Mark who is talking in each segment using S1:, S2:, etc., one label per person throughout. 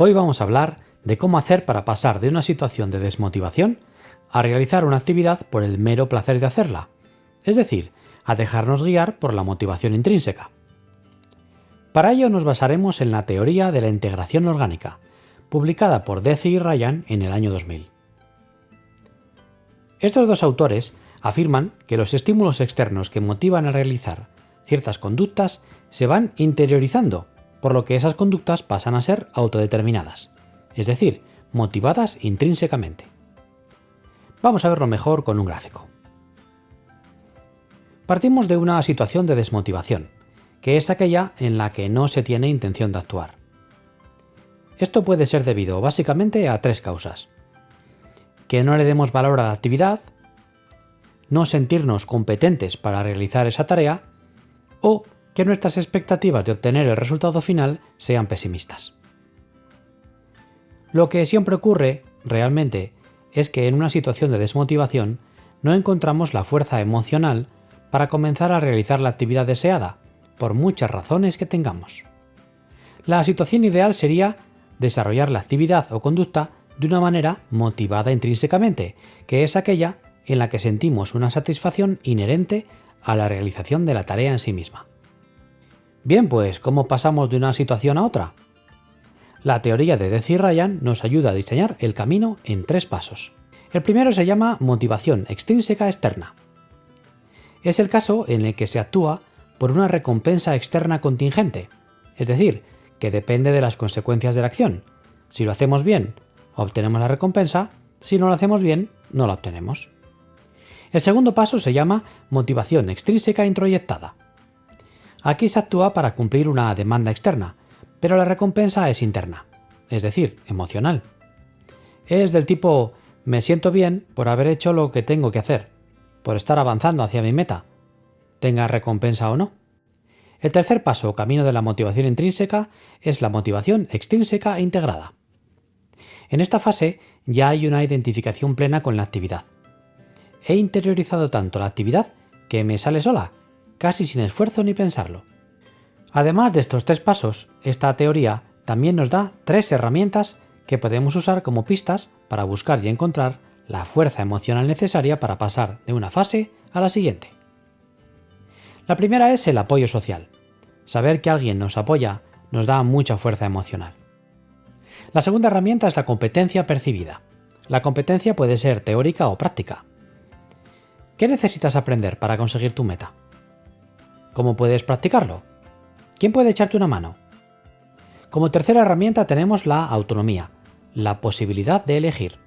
S1: Hoy vamos a hablar de cómo hacer para pasar de una situación de desmotivación a realizar una actividad por el mero placer de hacerla, es decir, a dejarnos guiar por la motivación intrínseca. Para ello nos basaremos en la teoría de la integración orgánica, publicada por Deci y Ryan en el año 2000. Estos dos autores afirman que los estímulos externos que motivan a realizar ciertas conductas se van interiorizando, por lo que esas conductas pasan a ser autodeterminadas, es decir, motivadas intrínsecamente. Vamos a verlo mejor con un gráfico. Partimos de una situación de desmotivación, que es aquella en la que no se tiene intención de actuar. Esto puede ser debido básicamente a tres causas. Que no le demos valor a la actividad, no sentirnos competentes para realizar esa tarea o que nuestras expectativas de obtener el resultado final sean pesimistas. Lo que siempre ocurre, realmente, es que en una situación de desmotivación no encontramos la fuerza emocional para comenzar a realizar la actividad deseada, por muchas razones que tengamos. La situación ideal sería desarrollar la actividad o conducta de una manera motivada intrínsecamente, que es aquella en la que sentimos una satisfacción inherente a la realización de la tarea en sí misma. Bien, pues, ¿cómo pasamos de una situación a otra? La teoría de Deci Ryan nos ayuda a diseñar el camino en tres pasos. El primero se llama motivación extrínseca externa. Es el caso en el que se actúa por una recompensa externa contingente, es decir, que depende de las consecuencias de la acción. Si lo hacemos bien, obtenemos la recompensa, si no lo hacemos bien, no la obtenemos. El segundo paso se llama motivación extrínseca introyectada. Aquí se actúa para cumplir una demanda externa, pero la recompensa es interna, es decir, emocional. Es del tipo me siento bien por haber hecho lo que tengo que hacer, por estar avanzando hacia mi meta, tenga recompensa o no. El tercer paso, camino de la motivación intrínseca, es la motivación extrínseca integrada. En esta fase ya hay una identificación plena con la actividad. He interiorizado tanto la actividad que me sale sola, casi sin esfuerzo ni pensarlo. Además de estos tres pasos, esta teoría también nos da tres herramientas que podemos usar como pistas para buscar y encontrar la fuerza emocional necesaria para pasar de una fase a la siguiente. La primera es el apoyo social. Saber que alguien nos apoya nos da mucha fuerza emocional. La segunda herramienta es la competencia percibida. La competencia puede ser teórica o práctica. ¿Qué necesitas aprender para conseguir tu meta? ¿Cómo puedes practicarlo? ¿Quién puede echarte una mano? Como tercera herramienta tenemos la autonomía, la posibilidad de elegir.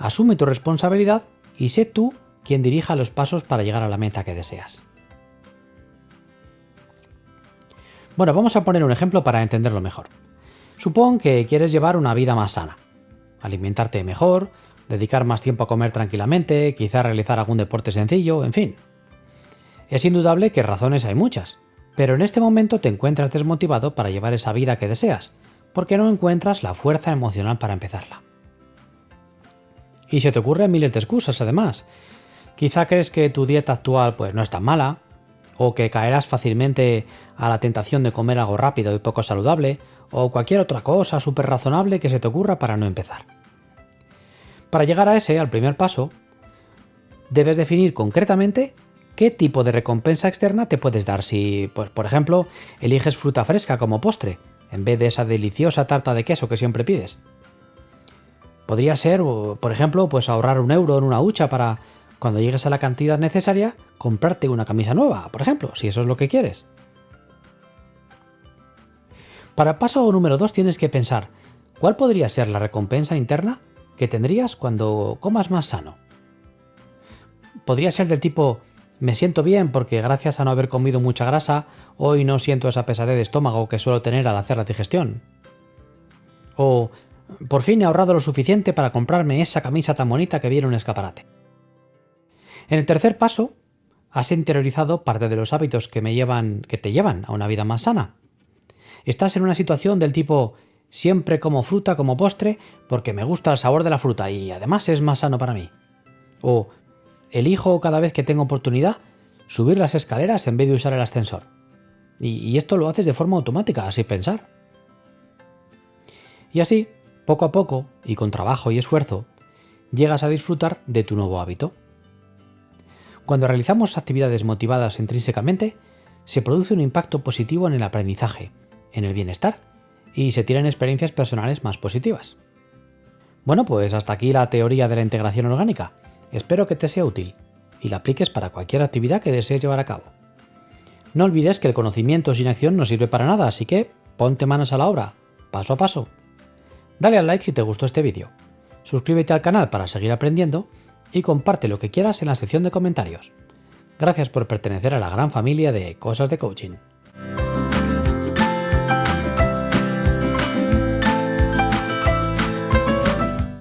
S1: Asume tu responsabilidad y sé tú quien dirija los pasos para llegar a la meta que deseas. Bueno, vamos a poner un ejemplo para entenderlo mejor. Supón que quieres llevar una vida más sana, alimentarte mejor, dedicar más tiempo a comer tranquilamente, quizá realizar algún deporte sencillo, en fin. Es indudable que razones hay muchas, pero en este momento te encuentras desmotivado para llevar esa vida que deseas, porque no encuentras la fuerza emocional para empezarla. Y se te ocurren miles de excusas además. Quizá crees que tu dieta actual pues no es tan mala, o que caerás fácilmente a la tentación de comer algo rápido y poco saludable, o cualquier otra cosa súper razonable que se te ocurra para no empezar. Para llegar a ese, al primer paso, debes definir concretamente qué tipo de recompensa externa te puedes dar si, pues, por ejemplo, eliges fruta fresca como postre, en vez de esa deliciosa tarta de queso que siempre pides. Podría ser, por ejemplo, pues ahorrar un euro en una hucha para, cuando llegues a la cantidad necesaria, comprarte una camisa nueva, por ejemplo, si eso es lo que quieres. Para paso número 2 tienes que pensar, ¿cuál podría ser la recompensa interna que tendrías cuando comas más sano? Podría ser del tipo, me siento bien porque gracias a no haber comido mucha grasa, hoy no siento esa pesadez de estómago que suelo tener al hacer la digestión. O por fin he ahorrado lo suficiente para comprarme esa camisa tan bonita que viene en un escaparate. En el tercer paso, has interiorizado parte de los hábitos que me llevan, que te llevan a una vida más sana. Estás en una situación del tipo siempre como fruta como postre porque me gusta el sabor de la fruta y además es más sano para mí. O elijo cada vez que tengo oportunidad subir las escaleras en vez de usar el ascensor. Y, esto lo haces de forma automática, sin pensar. Y así, poco a poco, y con trabajo y esfuerzo, llegas a disfrutar de tu nuevo hábito. Cuando realizamos actividades motivadas intrínsecamente, se produce un impacto positivo en el aprendizaje, en el bienestar, y se tienen experiencias personales más positivas. Bueno, pues hasta aquí la teoría de la integración orgánica. Espero que te sea útil y la apliques para cualquier actividad que desees llevar a cabo. No olvides que el conocimiento sin acción no sirve para nada, así que ponte manos a la obra, paso a paso. Dale al like si te gustó este vídeo, suscríbete al canal para seguir aprendiendo y comparte lo que quieras en la sección de comentarios. Gracias por pertenecer a la gran familia de Cosas de Coaching.